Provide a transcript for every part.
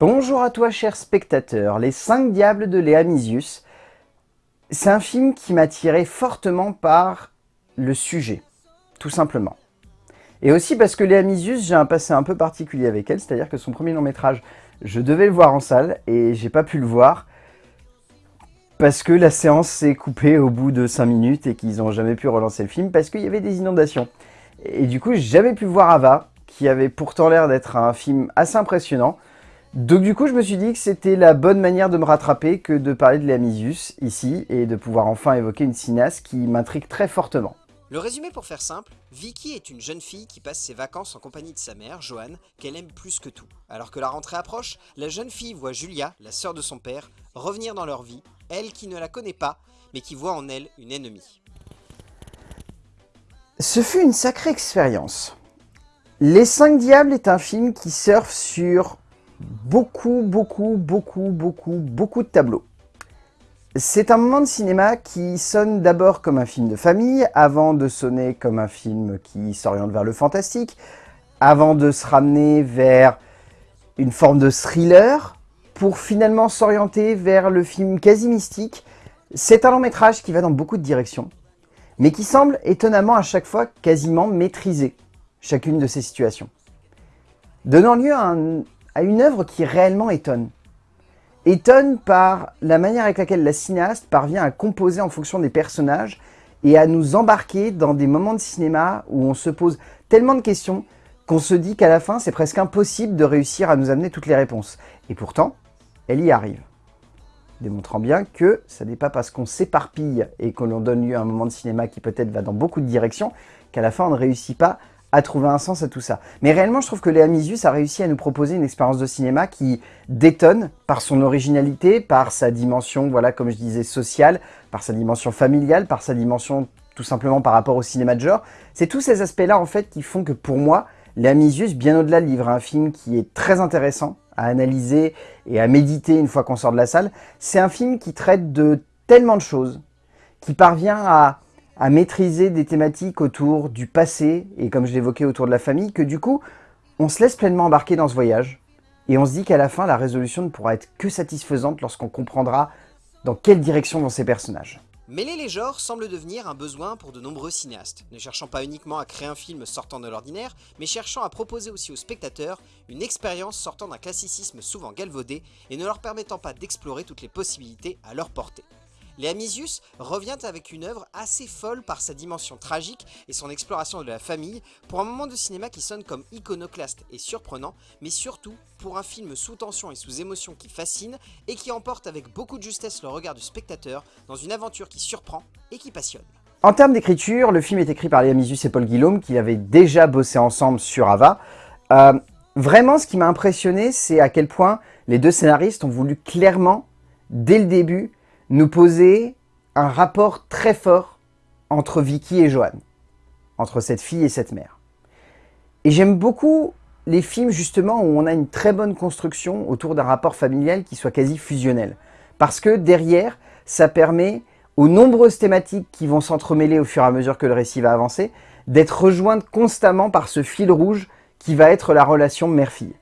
Bonjour à toi cher spectateur, Les 5 Diables de Léa Misius. C'est un film qui m'a tiré fortement par le sujet, tout simplement. Et aussi parce que Léa Misius, j'ai un passé un peu particulier avec elle, c'est-à-dire que son premier long métrage, je devais le voir en salle et j'ai pas pu le voir parce que la séance s'est coupée au bout de 5 minutes et qu'ils n'ont jamais pu relancer le film parce qu'il y avait des inondations. Et du coup, j'ai jamais pu voir Ava, qui avait pourtant l'air d'être un film assez impressionnant. Donc du coup, je me suis dit que c'était la bonne manière de me rattraper que de parler de Léa Misius ici et de pouvoir enfin évoquer une cinéaste qui m'intrigue très fortement. Le résumé pour faire simple, Vicky est une jeune fille qui passe ses vacances en compagnie de sa mère, Joanne, qu'elle aime plus que tout. Alors que la rentrée approche, la jeune fille voit Julia, la sœur de son père, revenir dans leur vie, elle qui ne la connaît pas, mais qui voit en elle une ennemie. Ce fut une sacrée expérience. Les 5 Diables est un film qui surfe sur beaucoup, beaucoup, beaucoup, beaucoup, beaucoup de tableaux. C'est un moment de cinéma qui sonne d'abord comme un film de famille, avant de sonner comme un film qui s'oriente vers le fantastique, avant de se ramener vers une forme de thriller, pour finalement s'orienter vers le film quasi mystique. C'est un long métrage qui va dans beaucoup de directions, mais qui semble étonnamment à chaque fois quasiment maîtriser chacune de ces situations, donnant lieu à, à une œuvre qui réellement étonne étonne par la manière avec laquelle la cinéaste parvient à composer en fonction des personnages et à nous embarquer dans des moments de cinéma où on se pose tellement de questions qu'on se dit qu'à la fin, c'est presque impossible de réussir à nous amener toutes les réponses. Et pourtant, elle y arrive. Démontrant bien que ce n'est pas parce qu'on s'éparpille et qu'on l'on donne lieu à un moment de cinéma qui peut-être va dans beaucoup de directions, qu'à la fin on ne réussit pas à trouver un sens à tout ça. Mais réellement, je trouve que Léa Misius a réussi à nous proposer une expérience de cinéma qui détonne par son originalité, par sa dimension, voilà, comme je disais, sociale, par sa dimension familiale, par sa dimension tout simplement par rapport au cinéma de genre. C'est tous ces aspects-là, en fait, qui font que pour moi, Léa Misius, bien au-delà de livre un film qui est très intéressant à analyser et à méditer une fois qu'on sort de la salle, c'est un film qui traite de tellement de choses, qui parvient à à maîtriser des thématiques autour du passé, et comme je l'évoquais autour de la famille, que du coup, on se laisse pleinement embarquer dans ce voyage, et on se dit qu'à la fin, la résolution ne pourra être que satisfaisante lorsqu'on comprendra dans quelle direction vont ces personnages. Mêler les genres semble devenir un besoin pour de nombreux cinéastes, ne cherchant pas uniquement à créer un film sortant de l'ordinaire, mais cherchant à proposer aussi aux spectateurs une expérience sortant d'un classicisme souvent galvaudé et ne leur permettant pas d'explorer toutes les possibilités à leur portée. Léa Misius revient avec une œuvre assez folle par sa dimension tragique et son exploration de la famille pour un moment de cinéma qui sonne comme iconoclaste et surprenant, mais surtout pour un film sous tension et sous émotion qui fascine et qui emporte avec beaucoup de justesse le regard du spectateur dans une aventure qui surprend et qui passionne. En termes d'écriture, le film est écrit par Léa Misius et Paul Guillaume qui avaient déjà bossé ensemble sur Ava. Euh, vraiment, ce qui m'a impressionné, c'est à quel point les deux scénaristes ont voulu clairement, dès le début, nous poser un rapport très fort entre Vicky et Joanne, entre cette fille et cette mère. Et j'aime beaucoup les films justement où on a une très bonne construction autour d'un rapport familial qui soit quasi fusionnel. Parce que derrière, ça permet aux nombreuses thématiques qui vont s'entremêler au fur et à mesure que le récit va avancer, d'être rejointes constamment par ce fil rouge qui va être la relation mère-fille.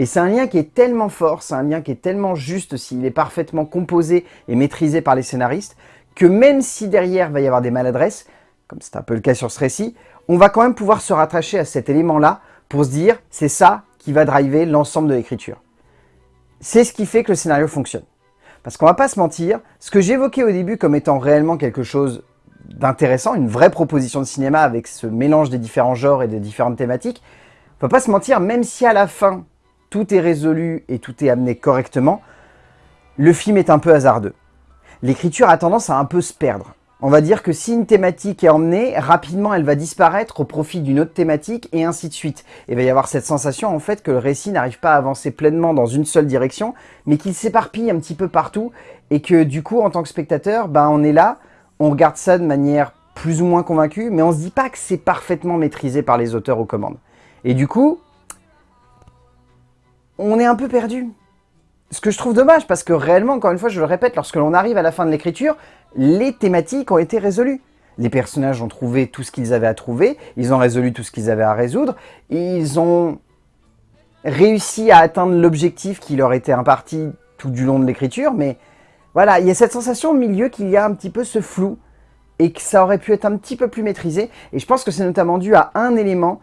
Et c'est un lien qui est tellement fort, c'est un lien qui est tellement juste s'il est parfaitement composé et maîtrisé par les scénaristes, que même si derrière va y avoir des maladresses, comme c'est un peu le cas sur ce récit, on va quand même pouvoir se rattacher à cet élément-là pour se dire c'est ça qui va driver l'ensemble de l'écriture. C'est ce qui fait que le scénario fonctionne. Parce qu'on va pas se mentir, ce que j'évoquais au début comme étant réellement quelque chose d'intéressant, une vraie proposition de cinéma avec ce mélange des différents genres et des différentes thématiques, on va pas se mentir, même si à la fin, tout est résolu et tout est amené correctement, le film est un peu hasardeux. L'écriture a tendance à un peu se perdre. On va dire que si une thématique est emmenée, rapidement elle va disparaître au profit d'une autre thématique et ainsi de suite. Et il va y avoir cette sensation en fait que le récit n'arrive pas à avancer pleinement dans une seule direction, mais qu'il s'éparpille un petit peu partout et que du coup en tant que spectateur, ben, on est là, on regarde ça de manière plus ou moins convaincue, mais on se dit pas que c'est parfaitement maîtrisé par les auteurs aux commandes. Et du coup, on est un peu perdu. Ce que je trouve dommage, parce que réellement, encore une fois, je le répète, lorsque l'on arrive à la fin de l'écriture, les thématiques ont été résolues. Les personnages ont trouvé tout ce qu'ils avaient à trouver, ils ont résolu tout ce qu'ils avaient à résoudre, ils ont réussi à atteindre l'objectif qui leur était imparti tout du long de l'écriture, mais voilà, il y a cette sensation au milieu qu'il y a un petit peu ce flou et que ça aurait pu être un petit peu plus maîtrisé. Et je pense que c'est notamment dû à un élément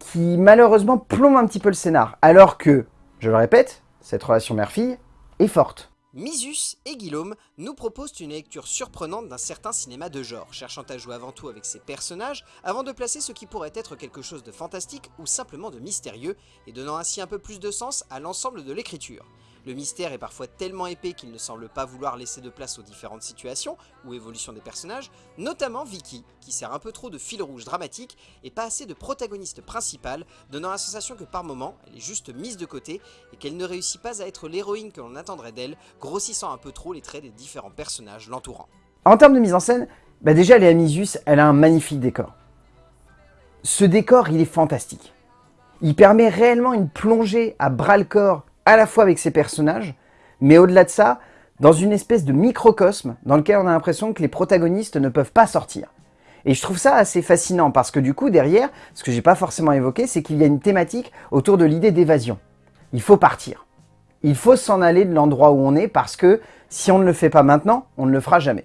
qui malheureusement plombe un petit peu le scénar. Alors que, je le répète, cette relation mère-fille est forte. Misus et Guillaume nous proposent une lecture surprenante d'un certain cinéma de genre, cherchant à jouer avant tout avec ses personnages, avant de placer ce qui pourrait être quelque chose de fantastique ou simplement de mystérieux, et donnant ainsi un peu plus de sens à l'ensemble de l'écriture. Le mystère est parfois tellement épais qu'il ne semble pas vouloir laisser de place aux différentes situations ou évolutions des personnages, notamment Vicky, qui sert un peu trop de fil rouge dramatique et pas assez de protagoniste principal, donnant la sensation que par moments, elle est juste mise de côté et qu'elle ne réussit pas à être l'héroïne que l'on attendrait d'elle, grossissant un peu trop les traits des différents personnages l'entourant. En termes de mise en scène, bah déjà Léa Misius, elle a un magnifique décor. Ce décor, il est fantastique. Il permet réellement une plongée à bras-le-corps à la fois avec ses personnages, mais au-delà de ça, dans une espèce de microcosme dans lequel on a l'impression que les protagonistes ne peuvent pas sortir. Et je trouve ça assez fascinant parce que du coup, derrière, ce que j'ai pas forcément évoqué, c'est qu'il y a une thématique autour de l'idée d'évasion. Il faut partir. Il faut s'en aller de l'endroit où on est parce que si on ne le fait pas maintenant, on ne le fera jamais.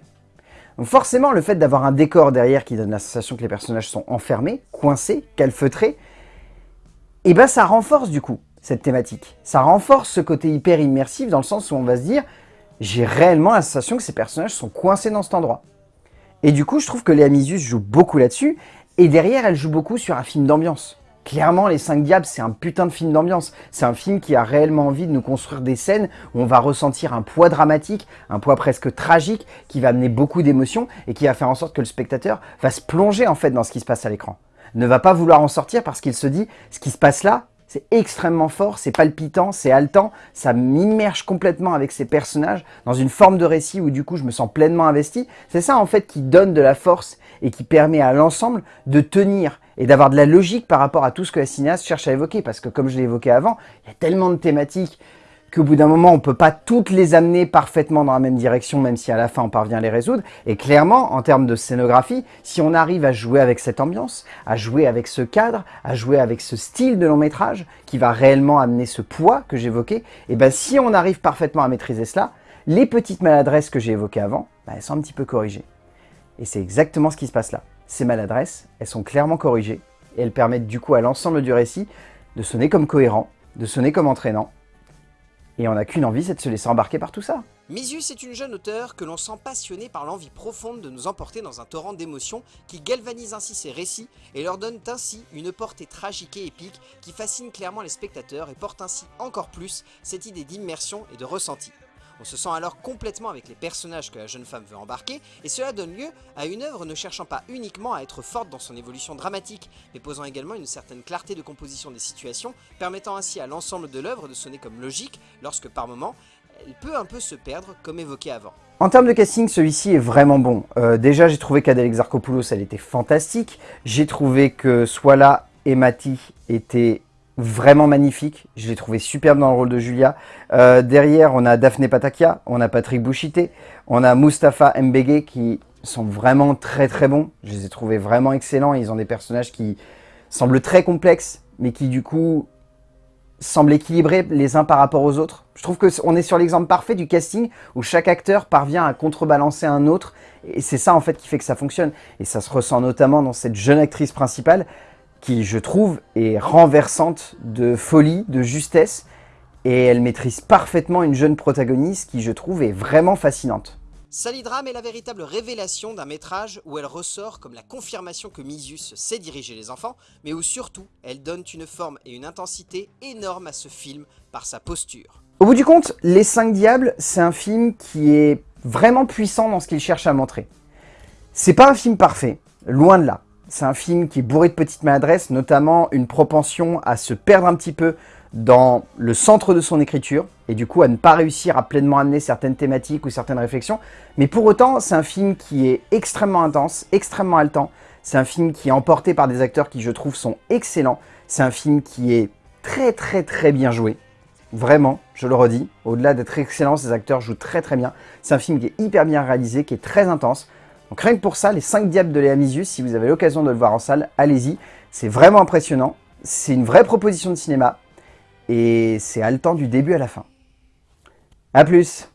Donc forcément, le fait d'avoir un décor derrière qui donne la sensation que les personnages sont enfermés, coincés, calfeutrés, et eh ben ça renforce du coup cette thématique. Ça renforce ce côté hyper immersif dans le sens où on va se dire j'ai réellement la sensation que ces personnages sont coincés dans cet endroit. Et du coup, je trouve que Léa Misius joue beaucoup là-dessus, et derrière, elle joue beaucoup sur un film d'ambiance. Clairement, Les 5 Diables, c'est un putain de film d'ambiance. C'est un film qui a réellement envie de nous construire des scènes où on va ressentir un poids dramatique, un poids presque tragique, qui va amener beaucoup d'émotions et qui va faire en sorte que le spectateur va se plonger en fait dans ce qui se passe à l'écran. Ne va pas vouloir en sortir parce qu'il se dit, ce qui se passe là, c'est extrêmement fort, c'est palpitant, c'est haletant, ça m'immerge complètement avec ces personnages dans une forme de récit où du coup je me sens pleinement investi. C'est ça en fait qui donne de la force et qui permet à l'ensemble de tenir et d'avoir de la logique par rapport à tout ce que la cinéaste cherche à évoquer. Parce que comme je l'ai évoqué avant, il y a tellement de thématiques qu'au bout d'un moment, on ne peut pas toutes les amener parfaitement dans la même direction, même si à la fin on parvient à les résoudre. Et clairement, en termes de scénographie, si on arrive à jouer avec cette ambiance, à jouer avec ce cadre, à jouer avec ce style de long métrage, qui va réellement amener ce poids que j'évoquais, et eh ben si on arrive parfaitement à maîtriser cela, les petites maladresses que j'ai évoquées avant, ben, elles sont un petit peu corrigées. Et c'est exactement ce qui se passe là. Ces maladresses, elles sont clairement corrigées, et elles permettent du coup à l'ensemble du récit de sonner comme cohérent, de sonner comme entraînant, et on n'a qu'une envie, c'est de se laisser embarquer par tout ça. Misius est une jeune auteure que l'on sent passionnée par l'envie profonde de nous emporter dans un torrent d'émotions qui galvanise ainsi ses récits et leur donne ainsi une portée tragique et épique qui fascine clairement les spectateurs et porte ainsi encore plus cette idée d'immersion et de ressenti. On se sent alors complètement avec les personnages que la jeune femme veut embarquer, et cela donne lieu à une œuvre ne cherchant pas uniquement à être forte dans son évolution dramatique, mais posant également une certaine clarté de composition des situations, permettant ainsi à l'ensemble de l'œuvre de sonner comme logique, lorsque par moments, elle peut un peu se perdre, comme évoqué avant. En termes de casting, celui-ci est vraiment bon. Euh, déjà, j'ai trouvé qu'Adèle Exarchopoulos, elle était fantastique. J'ai trouvé que Swala et Mati étaient vraiment magnifique. Je l'ai trouvé superbe dans le rôle de Julia. Euh, derrière, on a Daphné Patakia, on a Patrick Bouchité, on a Mustapha Mbege qui sont vraiment très très bons. Je les ai trouvés vraiment excellents. Ils ont des personnages qui semblent très complexes, mais qui du coup semblent équilibrés les uns par rapport aux autres. Je trouve qu'on est sur l'exemple parfait du casting où chaque acteur parvient à contrebalancer un autre et c'est ça en fait qui fait que ça fonctionne. Et ça se ressent notamment dans cette jeune actrice principale qui, je trouve, est renversante de folie, de justesse, et elle maîtrise parfaitement une jeune protagoniste qui, je trouve, est vraiment fascinante. Salidram est la véritable révélation d'un métrage où elle ressort comme la confirmation que Misius sait diriger les enfants, mais où surtout, elle donne une forme et une intensité énorme à ce film par sa posture. Au bout du compte, Les 5 Diables, c'est un film qui est vraiment puissant dans ce qu'il cherche à montrer. C'est pas un film parfait, loin de là. C'est un film qui est bourré de petites maladresses, notamment une propension à se perdre un petit peu dans le centre de son écriture, et du coup à ne pas réussir à pleinement amener certaines thématiques ou certaines réflexions. Mais pour autant, c'est un film qui est extrêmement intense, extrêmement haletant. C'est un film qui est emporté par des acteurs qui, je trouve, sont excellents. C'est un film qui est très très très bien joué. Vraiment, je le redis, au-delà d'être excellent, ces acteurs jouent très très bien. C'est un film qui est hyper bien réalisé, qui est très intense. Donc rien que pour ça, les 5 diables de Léa Misius, si vous avez l'occasion de le voir en salle, allez-y. C'est vraiment impressionnant. C'est une vraie proposition de cinéma. et c'est haletant du début à la fin. A plus